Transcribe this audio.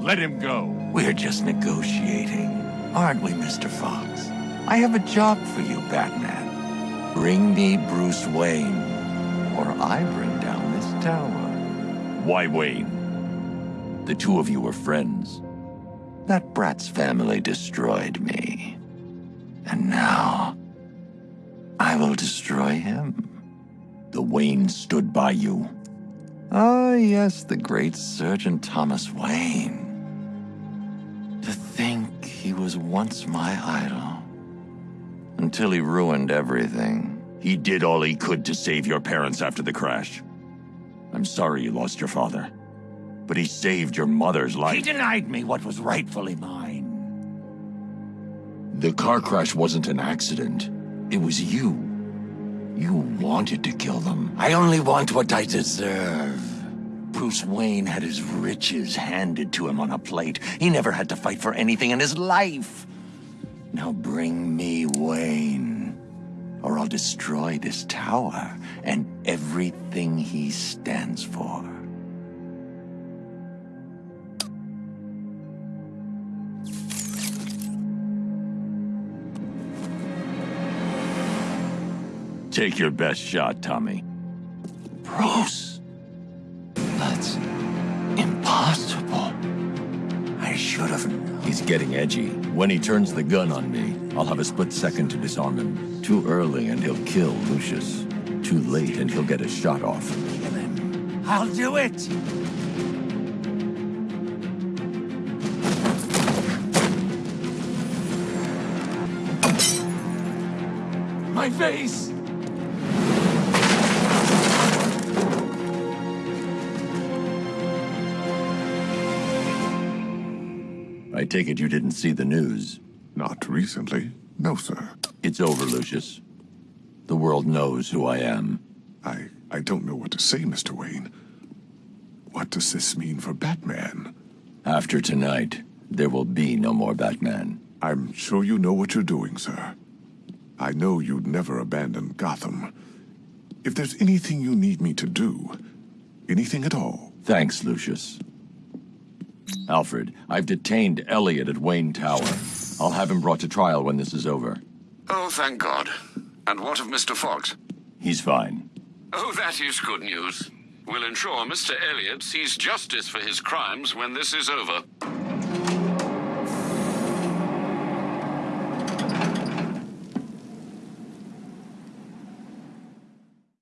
Let him go. We're just negotiating, aren't we, Mr. Fox? I have a job for you, Batman. Bring me Bruce Wayne, or I bring down this tower. Why Wayne? The two of you were friends. That brat's family destroyed me. And now, I will destroy him. The Wayne stood by you. Ah, yes, the great Surgeon Thomas Wayne. To think he was once my idol. Until he ruined everything. He did all he could to save your parents after the crash. I'm sorry you lost your father. But he saved your mother's life. He denied me what was rightfully mine. The car crash wasn't an accident. It was you. You wanted to kill them. I only want what I deserve. Bruce Wayne had his riches handed to him on a plate. He never had to fight for anything in his life. Now bring me Wayne, or I'll destroy this tower and everything he stands for. Take your best shot, Tommy. Bruce? That's impossible. I should have known. He's getting edgy. When he turns the gun on me, I'll have a split second to disarm him. Too early and he'll kill Lucius. Too late and he'll get a shot off. Kill him. I'll do it! My face! I take it you didn't see the news. Not recently. No, sir. It's over, Lucius. The world knows who I am. I... I don't know what to say, Mr. Wayne. What does this mean for Batman? After tonight, there will be no more Batman. I'm sure you know what you're doing, sir. I know you'd never abandon Gotham. If there's anything you need me to do, anything at all... Thanks, Lucius. Alfred, I've detained Elliot at Wayne Tower. I'll have him brought to trial when this is over. Oh, thank God. And what of Mr. Fox? He's fine. Oh, that is good news. We'll ensure Mr. Elliot sees justice for his crimes when this is over.